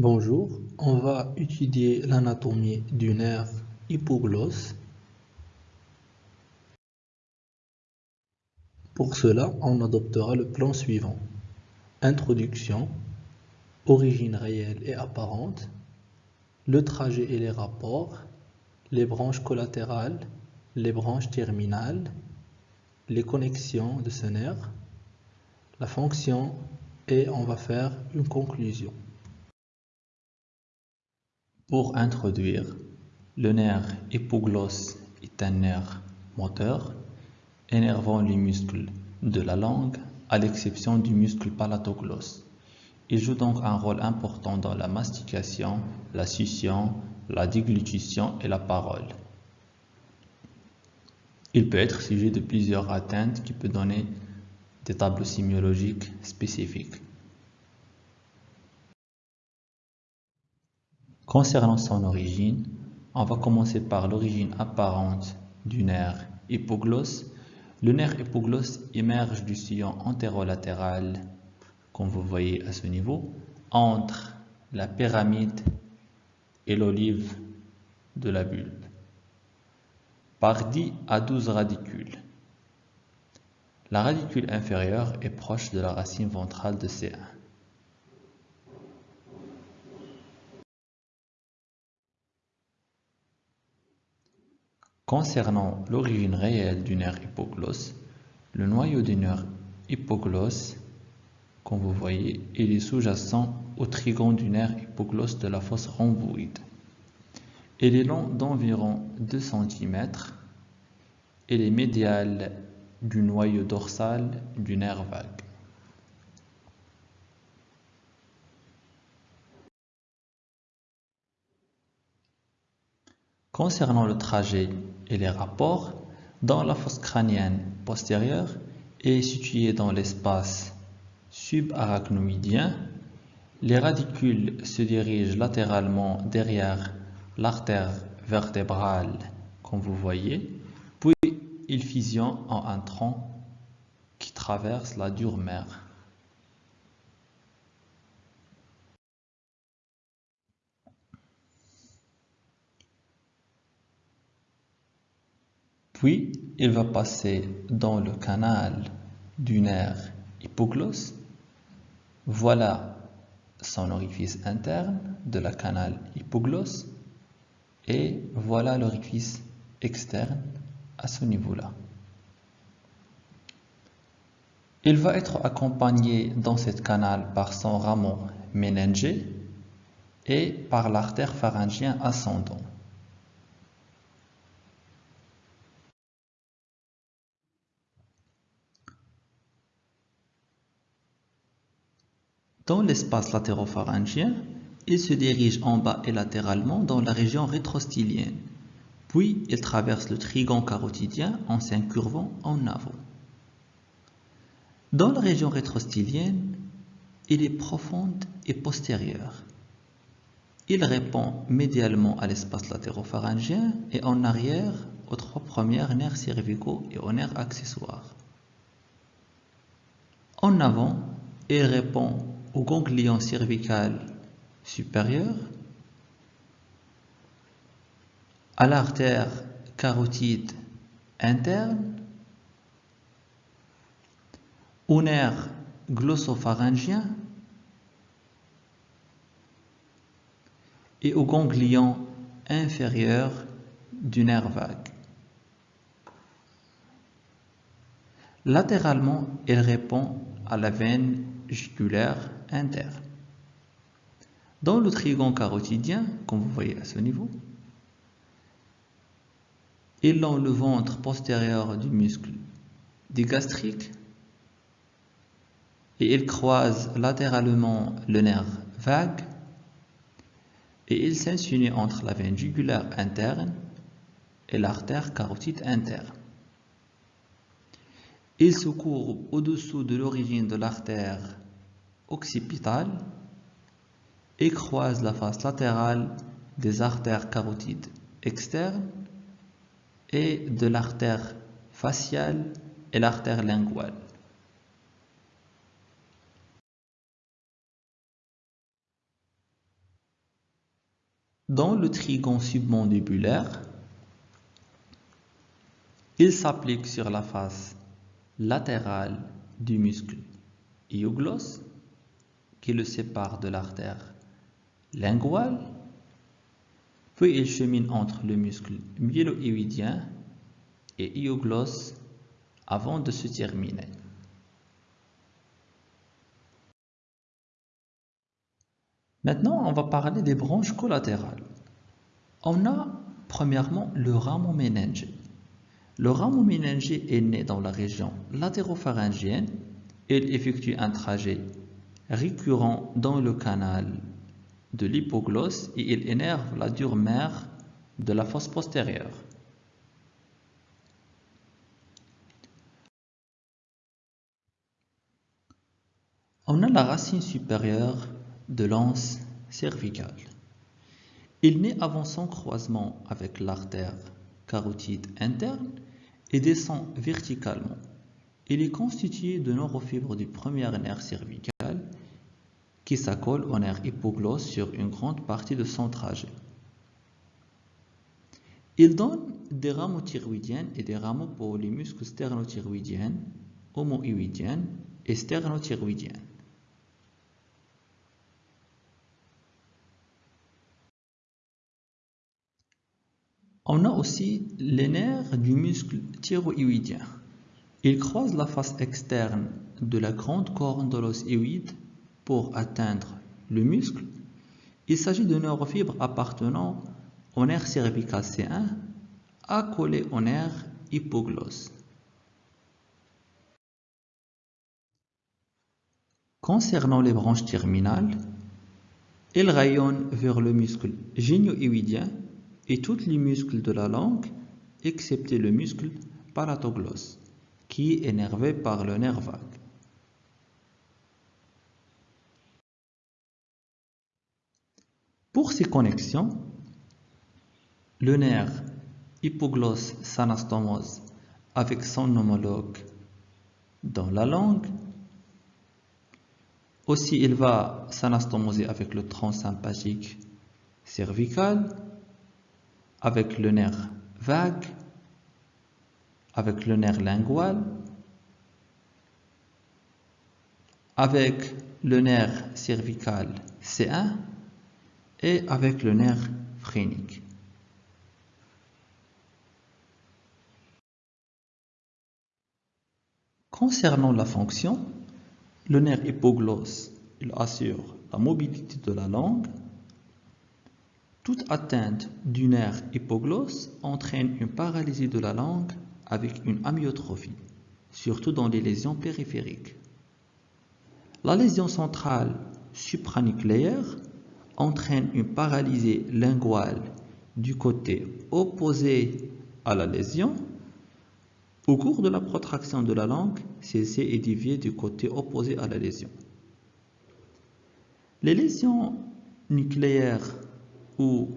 Bonjour, on va étudier l'anatomie du nerf hypoglosse. Pour cela, on adoptera le plan suivant. Introduction, origine réelle et apparente, le trajet et les rapports, les branches collatérales, les branches terminales, les connexions de ce nerf, la fonction et on va faire une conclusion. Pour introduire, le nerf hypoglosse est un nerf moteur énervant les muscles de la langue à l'exception du muscle palatoglosse. Il joue donc un rôle important dans la mastication, la succion, la déglutition et la parole. Il peut être sujet de plusieurs atteintes qui peuvent donner des tableaux sémiologiques spécifiques. Concernant son origine, on va commencer par l'origine apparente du nerf hypoglosse. Le nerf hypoglosse émerge du sillon antérolatéral, comme vous voyez à ce niveau, entre la pyramide et l'olive de la bulbe, par 10 à 12 radicules. La radicule inférieure est proche de la racine ventrale de C1. Concernant l'origine réelle du nerf hypoglosse, le noyau du nerf hypoglosse, comme vous voyez, il est sous-jacent au trigone du nerf hypoglosse de la fosse rhomboïde. Il est long d'environ 2 cm et est médial du noyau dorsal du nerf vague. Concernant le trajet et les rapports, dans la fosse crânienne postérieure et située dans l'espace subarachnoïdien, les radicules se dirigent latéralement derrière l'artère vertébrale, comme vous voyez, puis ils fusionnent en un tronc qui traverse la dure mère. Puis, il va passer dans le canal du nerf hypoglosse. Voilà son orifice interne de la canal hypoglosse et voilà l'orifice externe à ce niveau-là. Il va être accompagné dans cette canal par son rameau méningé et par l'artère pharyngien ascendant. Dans l'espace latéropharyngien, il se dirige en bas et latéralement dans la région rétrostylienne, puis il traverse le trigone carotidien en s'incurvant en avant. Dans la région rétrostylienne, il est profonde et postérieure. Il répond médialement à l'espace latéropharyngien et en arrière aux trois premières nerfs cervicaux et aux nerfs accessoires. En avant, il répond au ganglion cervical supérieur, à l'artère carotide interne, au nerf glossopharyngien et au ganglion inférieur du nerf vague. Latéralement, il répond à la veine jugulaire interne. Dans le trigone carotidien, comme vous voyez à ce niveau, il a le ventre postérieur du muscle digastrique et il croise latéralement le nerf vague et il s'insinue entre la veine jugulaire interne et l'artère carotide interne. Il se courbe au-dessous de l'origine de l'artère occipitale et croise la face latérale des artères carotides externes et de l'artère faciale et l'artère linguale. Dans le trigone submandibulaire, il s'applique sur la face latérale du muscle iogloss le sépare de l'artère linguale, puis il chemine entre le muscle myélo-hyoïdien et iogloss avant de se terminer. Maintenant, on va parler des branches collatérales. On a premièrement le rameau méningé. Le rameau méningé est né dans la région latéropharyngienne. Il effectue un trajet récurrent dans le canal de l'hypoglosse et il énerve la dure mère de la fosse postérieure. On a la racine supérieure de l'anse cervicale. Il naît avant son croisement avec l'artère carotide interne et descend verticalement. Il est constitué de neurofibres du premier nerf cervical qui s'accole au nerf hypoglosse sur une grande partie de son trajet. Il donne des rameaux thyroïdiens et des rameaux pour les muscles sternothyroïdiens, homoïoïdiens et sternothyroïdiens. On a aussi les nerfs du muscle thyroïdien. Il croise la face externe de la grande corne de l'os hyoïde pour atteindre le muscle. Il s'agit de neurofibres appartenant au nerf cervical C1 accolé au nerf hypoglosse. Concernant les branches terminales, elles rayonnent vers le muscle génio-hyoïdien et tous les muscles de la langue, excepté le muscle palatoglosse, qui est énervé par le nerf vague. Pour ces connexions, le nerf hypoglosse s'anastomose avec son homologue dans la langue. Aussi, il va s'anastomoser avec le tronc sympathique cervical avec le nerf vague, avec le nerf lingual, avec le nerf cervical C1 et avec le nerf phrénique. Concernant la fonction, le nerf hypoglosse il assure la mobilité de la langue toute atteinte du nerf hypoglosse entraîne une paralysie de la langue avec une amyotrophie, surtout dans les lésions périphériques. La lésion centrale supranucléaire entraîne une paralysie linguale du côté opposé à la lésion. Au cours de la protraction de la langue, celle-ci est du côté opposé à la lésion. Les lésions nucléaires ou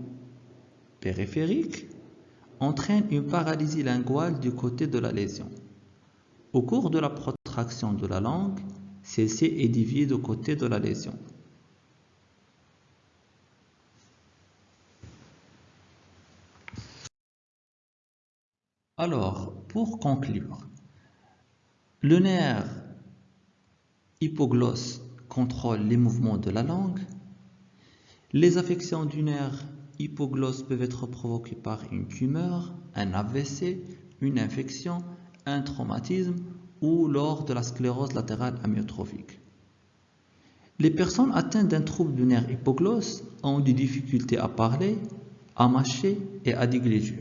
périphérique entraîne une paralysie linguale du côté de la lésion. Au cours de la protraction de la langue, celle-ci est du côté de la lésion. Alors, pour conclure, le nerf hypoglosse contrôle les mouvements de la langue, les affections du nerf hypoglosse peuvent être provoquées par une tumeur, un AVC, une infection, un traumatisme ou lors de la sclérose latérale amyotrophique. Les personnes atteintes d'un trouble du nerf hypoglosse ont des difficultés à parler, à mâcher et à digléger.